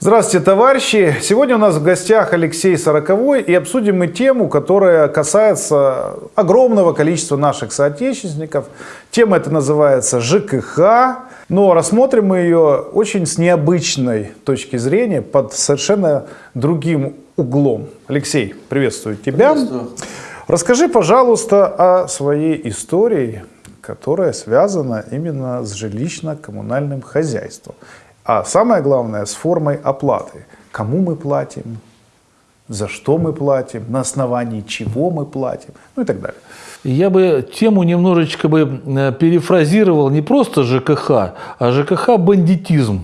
Здравствуйте, товарищи! Сегодня у нас в гостях Алексей Сороковой и обсудим мы тему, которая касается огромного количества наших соотечественников. Тема эта называется ЖКХ, но рассмотрим мы ее очень с необычной точки зрения, под совершенно другим углом. Алексей, приветствую тебя. Приветствую. Расскажи, пожалуйста, о своей истории, которая связана именно с жилищно-коммунальным хозяйством. А самое главное, с формой оплаты. Кому мы платим, за что мы платим, на основании чего мы платим, ну и так далее. Я бы тему немножечко бы э, перефразировал не просто ЖКХ, а ЖКХ бандитизм.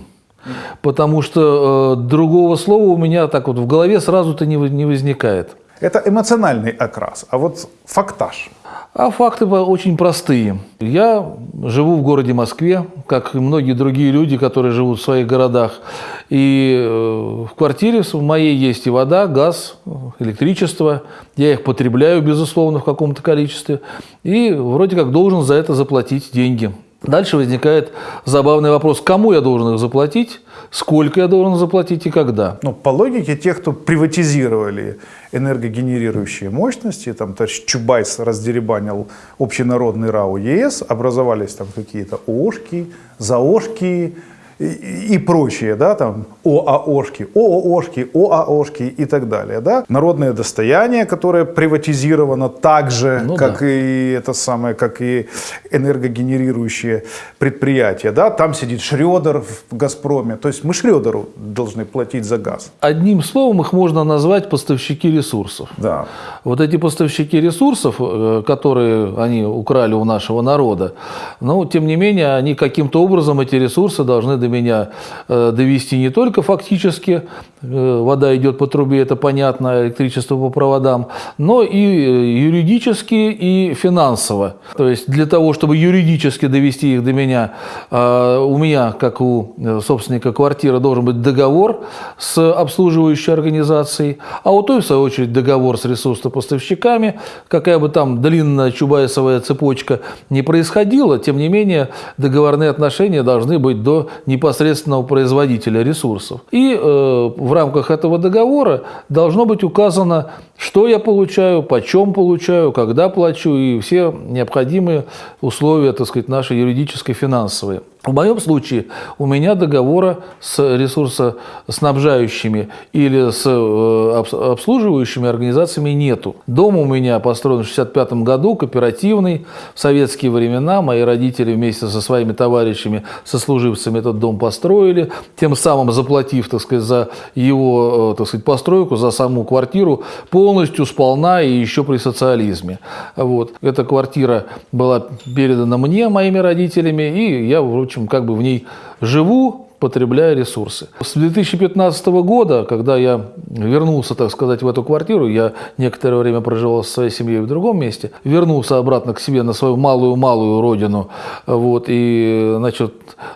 Потому что э, другого слова у меня так вот в голове сразу-то не, не возникает. Это эмоциональный окрас, а вот фактаж. А факты очень простые. Я живу в городе Москве, как и многие другие люди, которые живут в своих городах. И э, в квартире в моей есть и вода, газ, электричество. Я их потребляю, безусловно, в каком-то количестве. И вроде как должен за это заплатить деньги. Дальше возникает забавный вопрос, кому я должен их заплатить, сколько я должен заплатить и когда. Ну, по логике тех, кто приватизировали энергогенерирующие мощности, там товарищ Чубайс раздеребанил общенародный РАО ЕС, образовались там какие-то ООшки, ЗАОшки, и, и прочие, да, там ОАОшки, ООшки, ОАОшки и так далее, да. Народное достояние, которое приватизировано так же, ну, как да. и это самое, как и энергогенерирующие предприятия, да. Там сидит Шредер в Газпроме, то есть мы Шредеру должны платить за газ. Одним словом их можно назвать поставщики ресурсов. Да. Вот эти поставщики ресурсов, э, которые они украли у нашего народа, но тем не менее они каким-то образом эти ресурсы должны до меня э, довести не только фактически, э, вода идет по трубе, это понятно, электричество по проводам, но и э, юридически, и финансово. То есть для того, чтобы юридически довести их до меня, у меня, как у собственника квартиры, должен быть договор с обслуживающей организацией, а у той, в свою очередь, договор с ресурсопоставщиками, какая бы там длинная чубайсовая цепочка не происходила, тем не менее договорные отношения должны быть до непосредственного производителя ресурсов. И э, в рамках этого договора должно быть указано, что я получаю, почем получаю, когда плачу и все необходимые условия, так сказать, нашей юридической, финансовые. В моем случае у меня договора с ресурсоснабжающими или с э, обслуживающими организациями нету. Дом у меня построен в 65 году, кооперативный, в советские времена. Мои родители вместе со своими товарищами, сослуживцами этот дом построили, тем самым заплатив, так сказать, за его, э, так сказать, постройку, за саму квартиру полностью сполна и еще при социализме. Вот. Эта квартира была передана мне, моими родителями, и я, в общем, как бы в ней живу, потребляя ресурсы. С 2015 года, когда я вернулся, так сказать, в эту квартиру, я некоторое время проживал со своей семьей в другом месте, вернулся обратно к себе на свою малую-малую родину, вот, и, значит,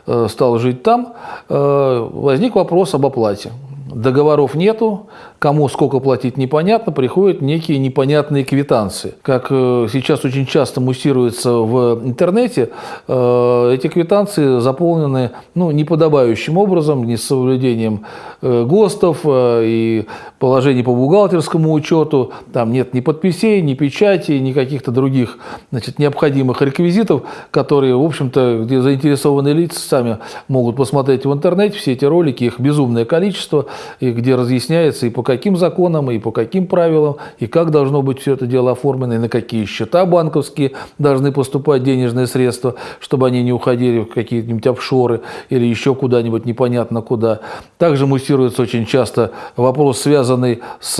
э, стал жить там, э, возник вопрос об оплате. Договоров нету, Кому сколько платить непонятно, приходят некие непонятные квитанции. Как э, сейчас очень часто муссируется в интернете, э, эти квитанции заполнены ну, неподобающим образом, не с соблюдением э, ГОСТов и положений по бухгалтерскому учету. Там нет ни подписей, ни печати, ни каких-то других значит, необходимых реквизитов, которые, в общем-то, где заинтересованные лица сами могут посмотреть в интернете все эти ролики, их безумное количество, и где разъясняется и по каким законам и по каким правилам, и как должно быть все это дело оформлено, и на какие счета банковские должны поступать денежные средства, чтобы они не уходили в какие-нибудь офшоры или еще куда-нибудь непонятно куда. Также муссируется очень часто вопрос, связанный с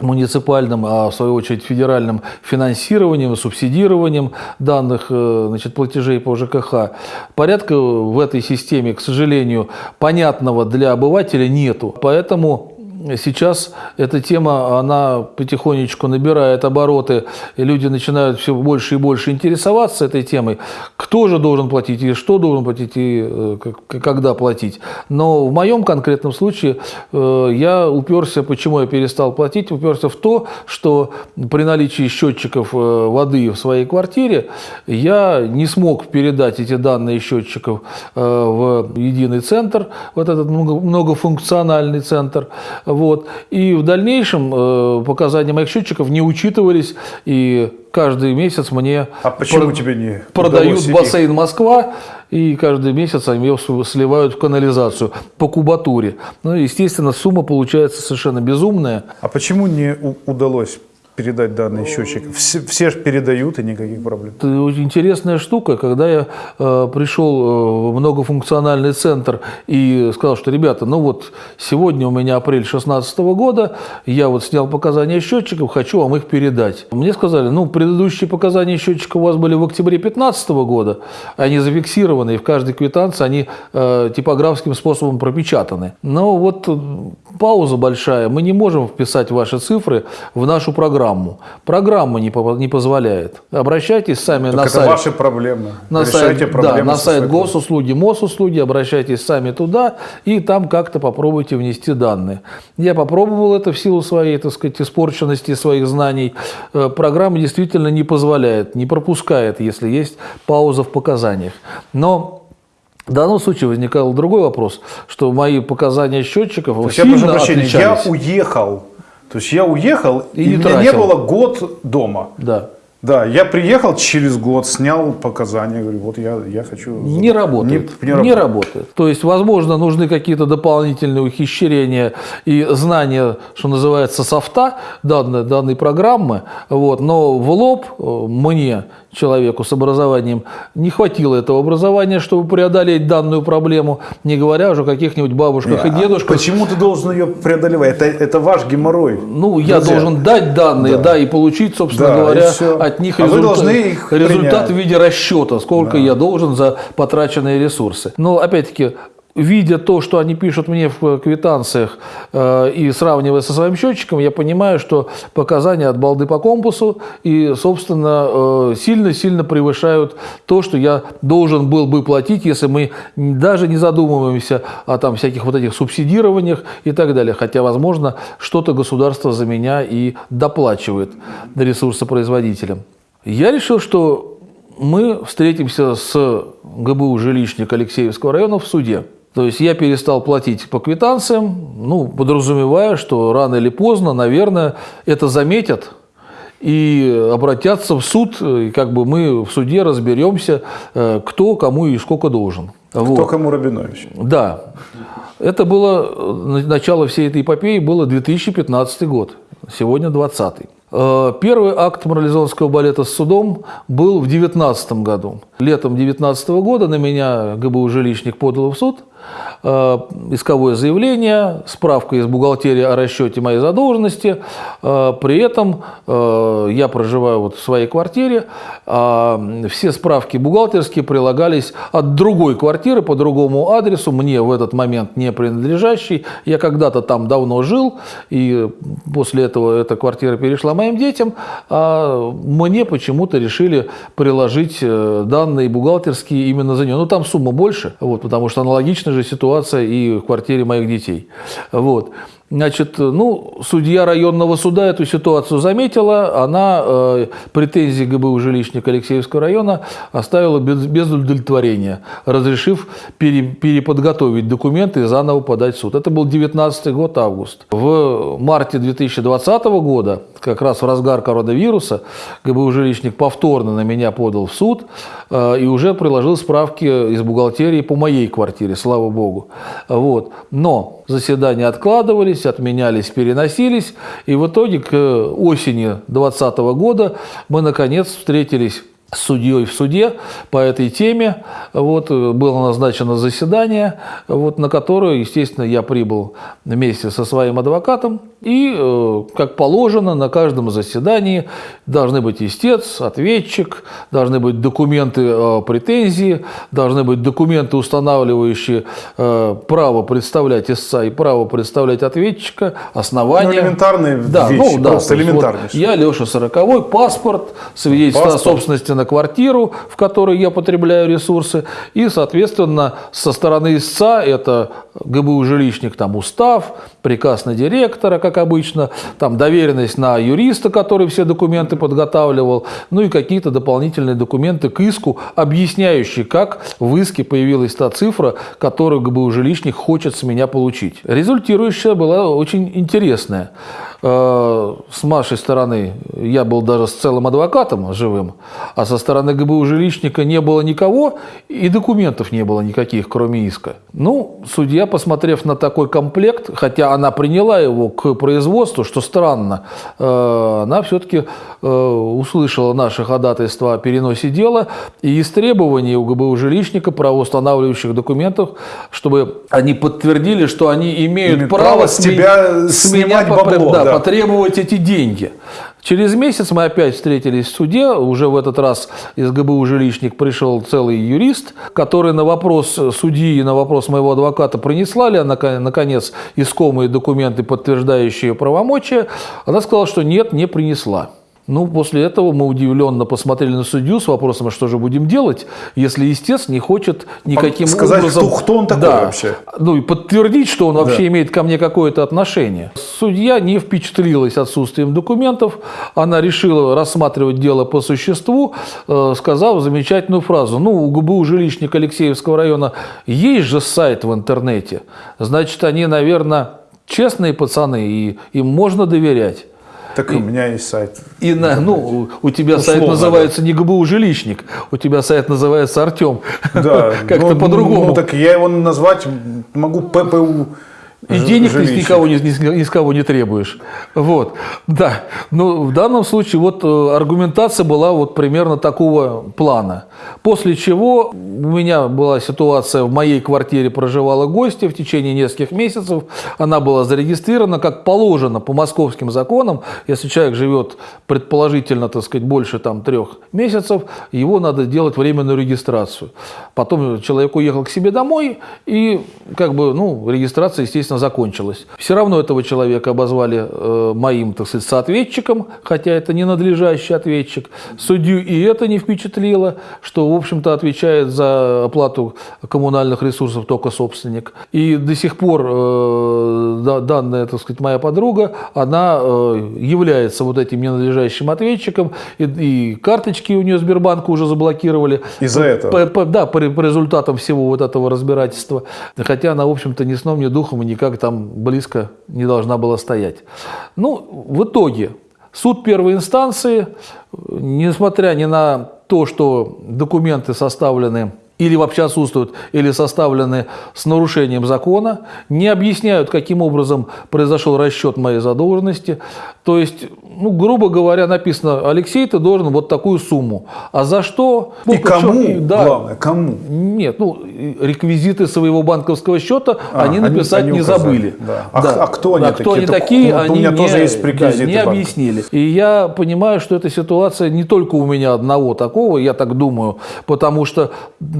муниципальным, а в свою очередь федеральным финансированием, субсидированием данных э, значит, платежей по ЖКХ. Порядка в этой системе, к сожалению, понятного для обывателя нету. Поэтому сейчас эта тема, она потихонечку набирает обороты, и люди начинают все больше и больше интересоваться этой темой. Кто же должен платить, и что должен платить, и э, когда платить. Но в моем конкретном случае э, я уперся, почему я перестал платить, уперся в то, что при наличии счетчиков э, воды в своей квартире я не смог передать эти данные счетчиков в единый центр, вот этот много- многофункциональный центр. Вот. И в дальнейшем э, показания моих счетчиков не учитывались, и каждый месяц мне А почему про- тебе не продают их? бассейн Москва, и каждый месяц они его сливают в канализацию по кубатуре. Ну, естественно, сумма получается совершенно безумная. А почему не удалось передать данные счетчиков? Все, все же передают, и никаких проблем. Это очень интересная штука, когда я э, пришел э, в многофункциональный центр и сказал, что, ребята, ну вот сегодня у меня апрель 2016 года, я вот снял показания счетчиков, хочу вам их передать. Мне сказали, ну, предыдущие показания счетчика у вас были в октябре 2015 года, они зафиксированы, и в каждой квитанции они э, типографским способом пропечатаны. Но вот э, пауза большая, мы не можем вписать ваши цифры в нашу программу. Программа не, по- не позволяет. Обращайтесь сами Так на это сайт. ваши проблемы. На Решайте сайт, проблемы да, на сайт госуслуги, Мосуслуги, обращайтесь сами туда и там как-то попробуйте внести данные. Я попробовал это в силу своей, так сказать, испорченности своих знаний. Э, Программа действительно не позволяет, не пропускает, если есть пауза в показаниях. Но в данном случае возникал другой вопрос, что мои показания счетчиков То есть я сильно прошу прощения, я отличались. уехал. То есть я уехал, И и, не меня не тратил. было год дома. Да. Да, я приехал через год, снял показания, говорю, вот я, я хочу... Не работает. Не, Не, не работает. работает. То есть, возможно, нужны какие-то дополнительные ухищрения и знания, что называется, софта данной, данной программы. Вот. Но в лоб э, мне, человеку с образованием, не хватило этого образования, чтобы преодолеть данную проблему, не говоря уже о каких-нибудь бабушках и А дедушках. Почему ты должен ее преодолевать? Это, это ваш геморрой. Ну, я Друзья. должен дать данные, да, Да. и получить, собственно Да, говоря, от них А результат, их результат принять. в виде расчета, сколько я должен за потраченные ресурсы. Но, опять-таки, видя то, что они пишут мне в квитанциях э, и сравнивая со своим счетчиком, я понимаю, что показания от балды по компасу и, собственно, э, сильно-сильно превышают то, что я должен был бы платить, если мы даже не задумываемся о там всяких вот этих субсидированиях и так далее. Хотя, возможно, что-то государство за меня и доплачивает ресурсопроизводителям. Я решил, что мы встретимся с ГБУ «Жилищник» Алексеевского района в суде. То есть я перестал платить по квитанциям, ну, подразумевая, что рано или поздно, наверное, это заметят и обратятся в суд, и как бы мы в суде разберемся, э, кто кому и сколько должен. Кто Вот. кому Рабинович? Да. Это было, э, начало всей этой эпопеи было 2015 год, сегодня 20 Первый акт морализонского балета с судом был в 2019 году. Летом 2019 года на меня ГБУ «Жилищник» подал в суд э, исковое заявление, справка из бухгалтерии о расчете моей задолженности. Э, При этом э, я проживаю вот в своей квартире, а все справки бухгалтерские прилагались от другой квартиры по другому адресу, мне в этот момент не принадлежащий. Я когда-то там давно жил, и после этого эта квартира перешла моим детям, а мне почему-то решили приложить э, данные бухгалтерские именно за нее. Ну, там сумма больше, вот, потому что аналогичная же ситуация и в квартире моих детей. Вот. Значит, ну, судья районного суда эту ситуацию заметила, она э, претензии ГБУ жилищника Алексеевского района оставила без, без удовлетворения, разрешив пере- переподготовить документы и заново подать в суд. Это был 19 год, август. В марте 2020 года, как раз в разгар коронавируса, ГБУ жилищник повторно на меня подал в суд э, и уже приложил справки из бухгалтерии по моей квартире, слава богу. Вот. Но заседания откладывались, отменялись, переносились, и в итоге к осени 2020 года мы наконец встретились судьей в суде по этой теме. Вот, э, было назначено заседание, вот, на которое, естественно, я прибыл вместе со своим адвокатом. И, э, как положено, на каждом заседании должны быть истец, ответчик, должны быть документы претензии, должны быть документы, устанавливающие э, право представлять истца и право представлять ответчика, основания. Ну, элементарные вещи, просто то есть элементарнейшие. я Леша Сороковой, паспорт, свидетельство Паспорт. о собственности на квартиру, в которой я потребляю ресурсы, и, соответственно, со стороны истца это ГБУ жилищник, там устав, приказ на директора, как обычно, там доверенность на юриста, который все документы подготавливал, ну и какие-то дополнительные документы к иску, объясняющие, как в иске появилась та цифра, которую ГБУ жилищник хочет с меня получить. Результирующая была очень интересная. Э, С нашей стороны я был даже с целым адвокатом живым, а со стороны ГБУ жилищника не было никого и документов не было никаких, кроме иска. Ну, судья, посмотрев на такой комплект, хотя она приняла его к производству, что странно, э, она все-таки услышала наше ходатайство о переносе дела и из требований у ГБУ жилищника правоустанавливающих документов, чтобы они подтвердили, что они имеют право, право с тебя с меня снимать бабло, да. Потребовать эти деньги. Через месяц мы опять встретились в суде. Уже в этот раз из ГБУ жилищник пришел целый юрист, который на вопрос судьи и на вопрос моего адвоката, принесла ли она, нака- наконец, искомые документы, подтверждающие правомочия, она сказала, что нет, не принесла. Ну, после этого мы удивленно посмотрели на судью с вопросом, а что же будем делать, если истец не хочет никаким Сказать, образом... кто- кто он такой Да. вообще? Ну, и подтвердить, что он вообще имеет ко мне какое-то отношение. Судья не впечатлилась отсутствием документов. Она решила рассматривать дело по существу, э, сказав замечательную фразу. Ну, у ГБУ жилищника Алексеевского района есть же сайт в интернете. Значит, они, наверное, честные пацаны, и им можно доверять. Так и у меня есть сайт. И на, ну, у тебя сайт Условно, называется не ГБУ жилищник, у тебя сайт называется Артем. Да, Как-то ну, по-другому. Ну, так я его назвать могу ППУ. И денег ты с жилищник. никого ни с- ни с кого не требуешь. Вот, да. Но в данном случае вот э, аргументация была вот примерно такого плана. После чего у меня была ситуация, в моей квартире проживала гостья в течение нескольких месяцев. Она была зарегистрирована как положено по московским законам. Если человек живет предположительно, так сказать, больше там трех месяцев, его надо делать временную регистрацию. Потом человек уехал к себе домой, и как бы, ну, регистрация, естественно, закончилась. Все равно этого человека обозвали э, моим, так сказать, соответчиком, хотя это не надлежащий ответчик. Судью и это не впечатлило, что, в общем-то, отвечает за оплату коммунальных ресурсов только собственник. И до сих пор э, данная, так сказать, моя подруга, она э, является вот этим ненадлежащим ответчиком, и, и карточки у нее Сбербанка уже заблокировали. Из-за этого? По- по- да, по, по результатам всего вот этого разбирательства. Хотя она, в общем-то, ни сном, ни духом и никак там близко не должна была стоять. Ну, в итоге суд первой инстанции, несмотря ни на то, что документы составлены или вообще отсутствуют, или составлены с нарушением закона, не объясняют, каким образом произошел расчет моей задолженности. То есть, ну, грубо говоря, написано, Алексей, ты должен вот такую сумму. А за что? И Ну, причем- кому, и- да, главное, кому? нет, ну, и реквизиты своего банковского счета А, они написать они не указали, забыли. да. А х- а кто они А кто такие? они Так такие, вот у они меня не, тоже есть да, не банка. объяснили. И я понимаю, что эта ситуация не только у меня одного такого, я так думаю, потому что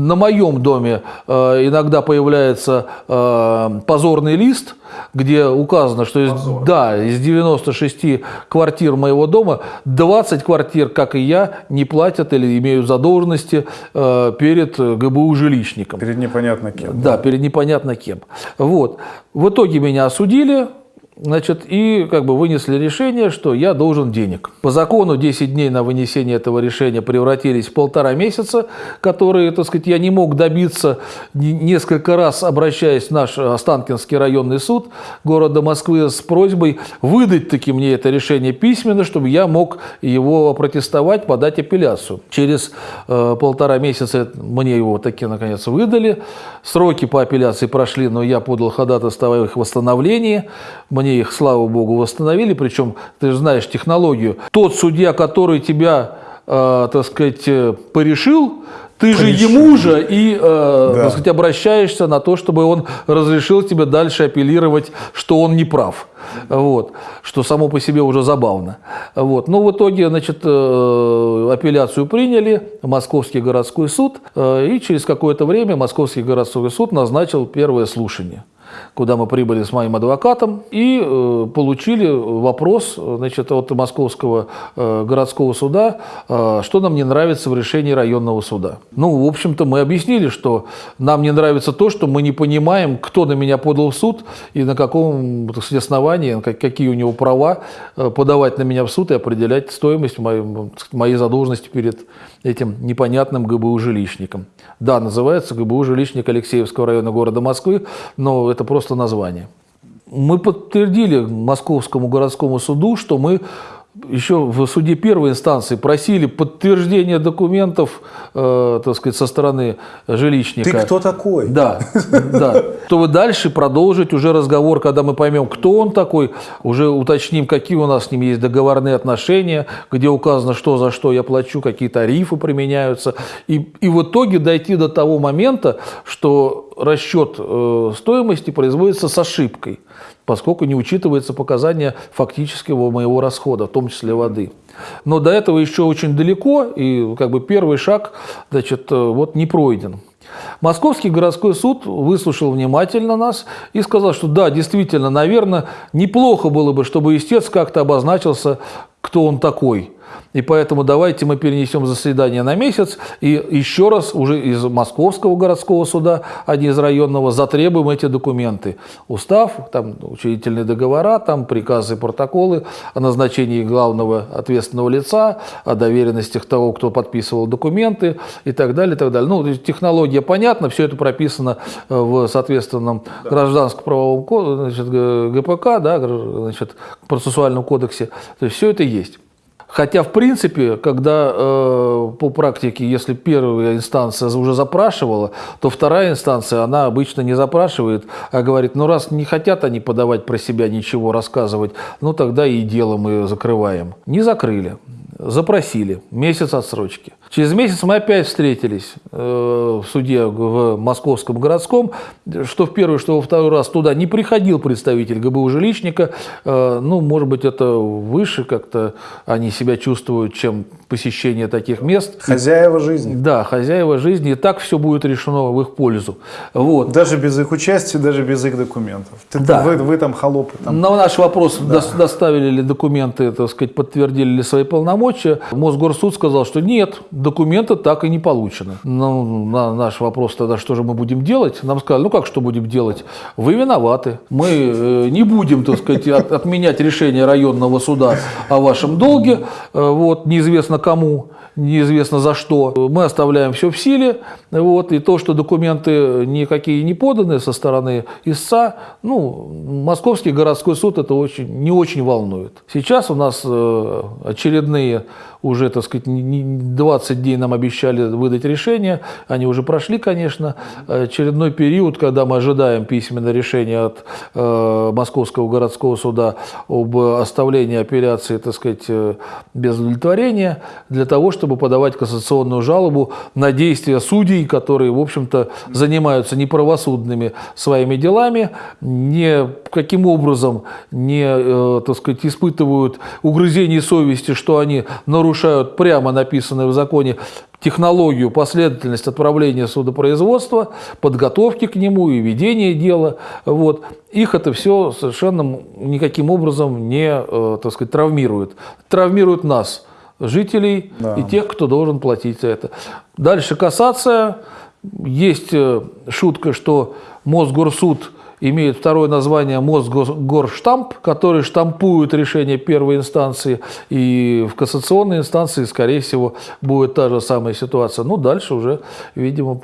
на моем доме э, иногда появляется э, позорный лист, где указано, что из, да, из 96 квартир моего дома 20 квартир, как и я, не платят или имеют задолженности э, перед ГБУ жилищником. Перед непонятно кем. Да, перед непонятно кем. Вот. В итоге меня осудили, значит, и как бы вынесли решение, что я должен денег. По закону 10 дней на вынесение этого решения превратились в полтора месяца, которые, так сказать, я не мог добиться, не- несколько раз обращаясь в наш Останкинский районный суд города Москвы с просьбой выдать таки мне это решение письменно, чтобы я мог его протестовать, подать апелляцию. Через э, полтора месяца мне его таки наконец выдали. Сроки по апелляции прошли, но я подал ходатайство о их восстановлении. Мне их, слава богу, восстановили. Причем, ты же знаешь технологию. Тот судья, который тебя э, так сказать, э, порешил, ты же Порешил. ему же и, э, Да. так сказать, обращаешься на то, чтобы он разрешил тебе дальше апеллировать, что он не прав. Вот, что само по себе уже забавно. Вот. Но в итоге, значит, э, апелляцию приняли, Московский городской суд, э, и через какое-то время Московский городской суд назначил первое слушание куда мы прибыли с моим адвокатом и э, получили вопрос значит, от Московского э, городского суда, э, что нам не нравится в решении районного суда. Ну, в общем-то, мы объяснили, что нам не нравится то, что мы не понимаем, кто на меня подал в суд и на каком сказать, основании, как- какие у него права э, подавать на меня в суд и определять стоимость моей, моей задолженности перед этим непонятным ГБУ жилищником. Да, называется ГБУ жилищник Алексеевского района города Москвы, но это просто название. Мы подтвердили Московскому городскому суду, что мы еще в суде первой инстанции просили подтверждение документов, э, так сказать, со стороны жилищника. Ты кто такой? Да, да. Чтобы дальше продолжить уже разговор, когда мы поймем, кто он такой, уже уточним, какие у нас с ним есть договорные отношения, где указано, что за что я плачу, какие тарифы применяются. И, и в итоге дойти до того момента, что расчет э, стоимости производится с ошибкой, поскольку не учитывается показания фактического моего расхода, в том числе воды. Но до этого еще очень далеко, и как бы первый шаг значит, э, вот не пройден. Московский городской суд выслушал внимательно нас и сказал, что да, действительно, наверное, неплохо было бы, чтобы истец как-то обозначился, кто он такой. И поэтому давайте мы перенесем заседание на месяц и еще раз уже из Московского городского суда, а не из районного, затребуем эти документы. Устав, там учредительные договора, там приказы, протоколы о назначении главного ответственного лица, о доверенностях того, кто подписывал документы и так далее. И так далее. Ну, технология понятна, все это прописано э, в соответственном гражданско-правовом ко- значит, ГПК, да, значит, процессуальном кодексе. То есть все это есть. Хотя, в принципе, когда э, по практике, если первая инстанция уже запрашивала, то вторая инстанция, она обычно не запрашивает, а говорит, ну раз не хотят они подавать про себя ничего, рассказывать, ну тогда и дело мы закрываем. Не закрыли. Запросили. Месяц отсрочки. Через месяц мы опять встретились э, в суде в Московском городском, что в первый, что во второй раз туда не приходил представитель ГБУ жилищника. Э, ну, может быть, это выше как-то они себя чувствуют, чем посещение таких мест. Хозяева жизни. Да, хозяева жизни, и так все будет решено в их пользу. Вот. Даже без их участия, даже без их документов. Ты- Да. вы, вы там холопы. Там. На наш вопрос, дос- доставили ли документы, так сказать, подтвердили ли свои полномочия, Мосгорсуд сказал, что нет, документы так и не получены. Ну, на наш вопрос тогда, что же мы будем делать? Нам сказали, ну как что будем делать? Вы виноваты. Мы э, не будем, так сказать, от- отменять решение районного суда о вашем долге, э, вот, неизвестно кому неизвестно за что. Мы оставляем все в силе, вот, и то, что документы никакие не поданы со стороны истца, ну, Московский городской суд это очень, не очень волнует. Сейчас у нас э, очередные уже, так сказать, не- не- 20 дней нам обещали выдать решение, они уже прошли, конечно, очередной период, когда мы ожидаем письменное решение от э, Московского городского суда об оставлении апелляции, так сказать, э, без удовлетворения, для того, чтобы подавать кассационную жалобу на действия судей, которые, в общем-то, занимаются неправосудными своими делами, не каким образом не, э, так сказать, испытывают угрызений совести, что они нарушают прямо написанное в законе технологию, последовательность отправления судопроизводства, подготовки к нему и ведения дела. Вот. Их это все совершенно никаким образом не э, так сказать, травмирует. Травмирует нас, жителей Да. и тех, кто должен платить за это. Дальше кассация. Есть э, шутка, что Мосгорсуд имеет второе название Мосгорштамп, который штампует решение первой инстанции, и в кассационной инстанции, скорее всего, будет та же самая ситуация. Ну, дальше уже, видимо,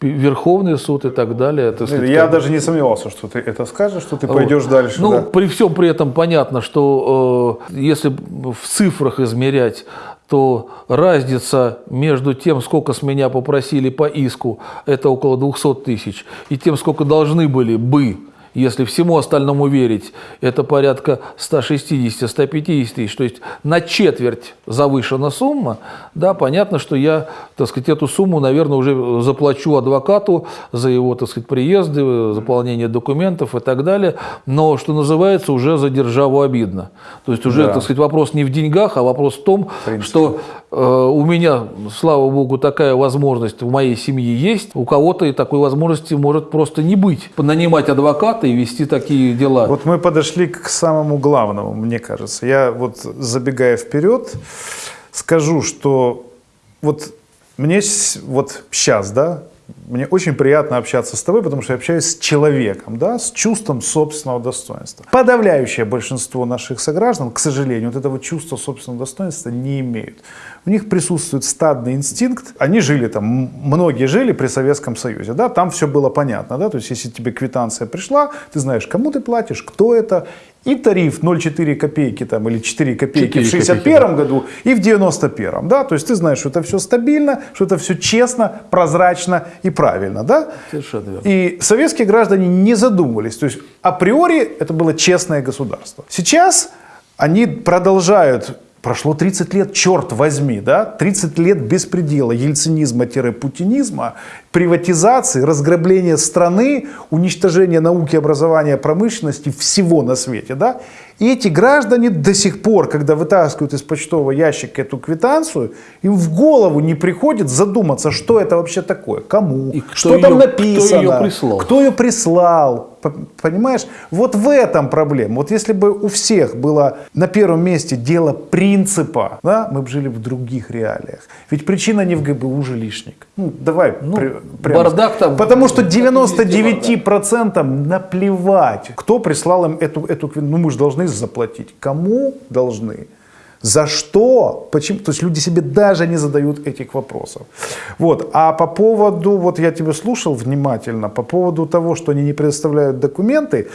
Верховный суд и так далее. так сказать, Я как даже не сомневался, что ты это скажешь, что ты вот. пойдешь дальше. Ну, да. при всем при этом понятно, что э, если в цифрах измерять, то разница между тем, сколько с меня попросили по иску, это около 200 тысяч, и тем, сколько должны были бы если всему остальному верить, это порядка 160-150 тысяч, то есть на четверть завышена сумма, да, понятно, что я, так сказать, эту сумму, наверное, уже заплачу адвокату за его, так сказать, приезды, заполнение документов и так далее, но, что называется, уже за державу обидно. То есть уже, Да. так сказать, вопрос не в деньгах, а вопрос в том, принципе. что у меня, слава богу, такая возможность в моей семье есть, у кого-то и такой возможности может просто не быть. Нанимать адвоката и вести такие дела. Вот мы подошли к самому главному, мне кажется. Я вот забегая вперед, скажу, что вот мне вот сейчас, да, мне очень приятно общаться с тобой, потому что я общаюсь с человеком, да, с чувством собственного достоинства. Подавляющее большинство наших сограждан, к сожалению, вот этого чувства собственного достоинства не имеют. У них присутствует стадный инстинкт. Они жили там, многие жили при Советском Союзе, да, там все было понятно, да, то есть если тебе квитанция пришла, ты знаешь, кому ты платишь, кто это, и тариф 0,4 копейки там, или 4 копейки 4 в 61 году и в 91 да, то есть ты знаешь, что это все стабильно, что это все честно, прозрачно и правильно, да. Совершенно верно. И советские граждане не задумывались. То есть априори это было честное государство. Сейчас они продолжают Прошло 30 лет, черт возьми, да? 30 лет беспредела, ельцинизма-путинизма, приватизации, разграбления страны, уничтожения науки, образования, промышленности, всего на свете, да? И эти граждане до сих пор, когда вытаскивают из почтового ящика эту квитанцию, им в голову не приходит задуматься, что это вообще такое, кому, И что там написано, кто её прислал. кто ее прислал. Понимаешь? Вот в этом проблема. Вот если бы у всех было на первом месте дело принципа, да, мы бы жили в других реалиях. Ведь причина не в ГБУ жилищник. Ну, давай. при- прямо бардак там- Потому что везде 99% наплевать, кто прислал им эту, эту Ну, мы же должны заплатить. Кому должны? За что? Почему? То есть люди себе даже не задают этих вопросов. Вот. А по поводу, вот я тебя слушал внимательно, по поводу того, что они не предоставляют документы,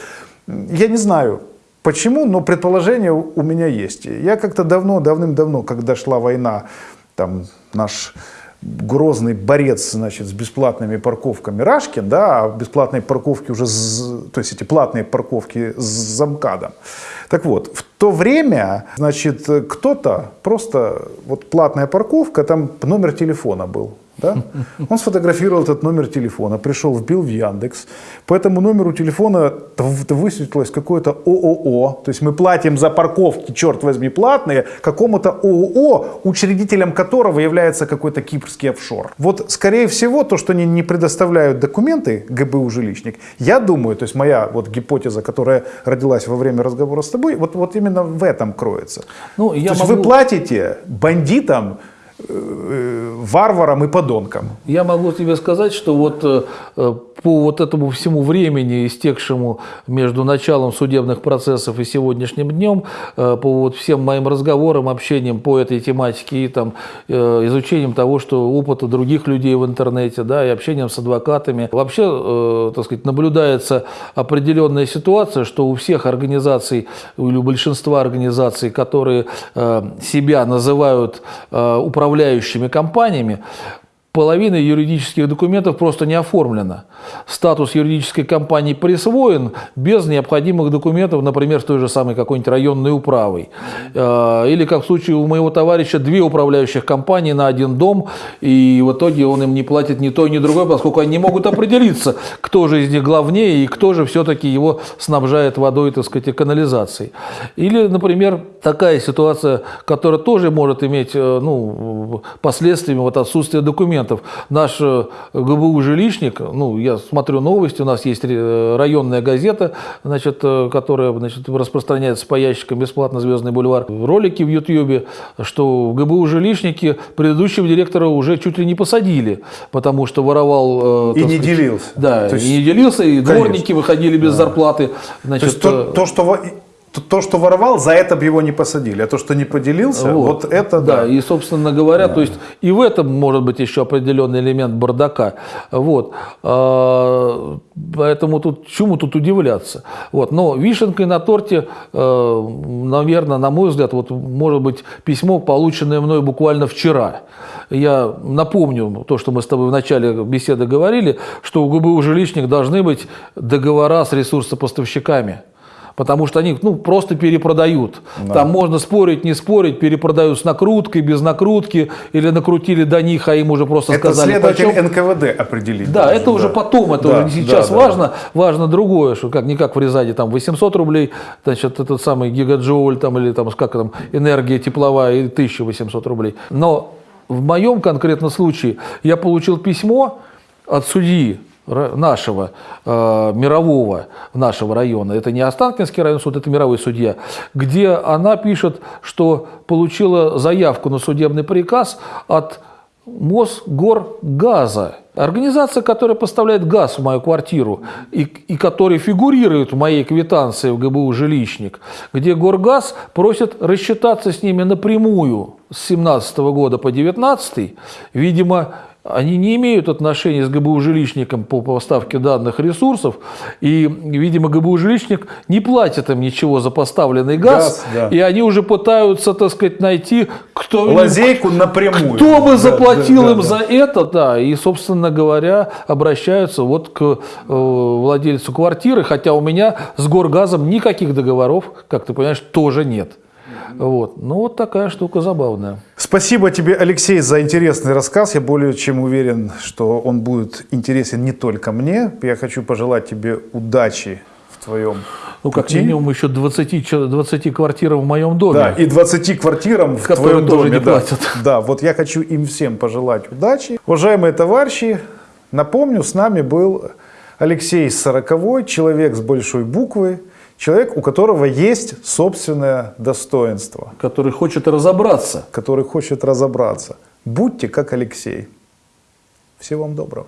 я не знаю, почему, но предположение у меня есть. Я как-то давно, давным-давно, когда шла война, там наш грозный борец, значит, с бесплатными парковками Рашкин, да, а бесплатные парковки уже, то есть эти платные парковки с замкадом. Так вот, в то время, значит, кто-то просто, вот платная парковка, там номер телефона был, да? Он сфотографировал этот номер телефона, пришел, вбил в Яндекс. По этому номеру телефона высветилось какое-то ООО. То есть мы платим за парковки, черт возьми, платные, какому-то ООО, учредителем которого является какой-то кипрский офшор. Вот, скорее всего, то, что они не предоставляют документы ГБУ жилищник, я думаю, то есть моя вот гипотеза, которая родилась во время разговора с тобой, вот, вот именно в этом кроется. Ну, я то есть могу- вы платите бандитам, э, варварам и подонкам. Я могу тебе сказать, что вот э, э, по вот этому всему времени, истекшему между началом судебных процессов и сегодняшним днем, по вот всем моим разговорам, общениям по этой тематике и там изучением того, что опыта других людей в интернете, да, и общением с адвокатами, вообще, так сказать, наблюдается определенная ситуация, что у всех организаций или у большинства организаций, которые себя называют э, управляющими компаниями, половина юридических документов просто не оформлена. Статус юридической компании присвоен без необходимых документов, например, с той же самой какой-нибудь районной управой. Э, Или, как в случае у моего товарища, две управляющих компании на один дом, и в итоге он им не платит ни то, ни другое, поскольку они не могут определиться, кто же из них главнее и кто же все-таки его снабжает водой, так сказать, и канализацией. Или, например, такая ситуация, которая тоже может иметь э, ну, последствиями вот отсутствие документов. Наш э, ГБУ жилищник, ну, я смотрю новости, у нас есть э, районная газета, значит, э, которая значит, распространяется по ящикам бесплатно «Звездный бульвар». Ролики в Ютьюбе, что в ГБУ жилищники предыдущего директора уже чуть ли не посадили, потому что воровал... И не сказать, делился. Да, То есть- и не делился, и Конечно. дворники выходили без зарплаты. То Значит, есть то, то, что, то, то, что воровал, за это бы его не посадили, а то, что не поделился, вот, это да. Да, и, собственно говоря, то есть и в этом может быть еще определенный элемент бардака. Вот. А, Поэтому тут чему тут удивляться. Вот. Но вишенкой на торте, наверное, на мой взгляд, вот может быть письмо, полученное мной буквально вчера. Я напомню то, что мы с тобой в начале беседы говорили, что у ГБУ жилищник должны быть договора с ресурсопоставщиками потому что они ну, просто перепродают. Да. Там можно спорить, не спорить, перепродают с накруткой, без накрутки, или накрутили до них, а им уже просто это сказали следователь почем. НКВД определить. Да, должен, это уже потом, это да, уже сейчас да, важно. Да. Важно другое, что как, не как в Рязани, там 800 рублей, значит, этот самый гигаджоуль, там, или там, как там, энергия тепловая, и 1800 рублей. Но в моем конкретном случае я получил письмо от судьи, нашего э, мирового нашего района, это не Останкинский район суд, это мировой судья, где она пишет, что получила заявку на судебный приказ от Мосгоргаза, организация, которая поставляет газ в мою квартиру и, и которая фигурирует в моей квитанции в ГБУ «Жилищник», где Горгаз просит рассчитаться с ними напрямую с 17 года по 19 видимо, они не имеют отношения с ГБУ жилищником по поставке данных ресурсов, и, видимо, ГБУ жилищник не платит им ничего за поставленный газ, Газ, да. и они уже пытаются, так сказать, найти, кто, Лазейку напрямую. кто бы Да, заплатил да, им да, за это, да, и, собственно говоря, обращаются вот к э, владельцу квартиры, хотя у меня с Горгазом никаких договоров, как ты понимаешь, тоже нет. Вот. Ну, вот такая штука забавная. Спасибо тебе, Алексей, за интересный рассказ. Я более чем уверен, что он будет интересен не только мне. Я хочу пожелать тебе удачи в твоем Ну, как пути. минимум еще 20, чел- 20 квартир в моем доме. Да, и 20 квартирам в твоем тоже доме. не да. платят. Да, вот я хочу им всем пожелать удачи. Уважаемые товарищи, напомню, с нами был Алексей Сороковой, человек с большой буквы, человек, у которого есть собственное достоинство, Который хочет разобраться. который хочет разобраться. Будьте как Алексей. Всего вам доброго.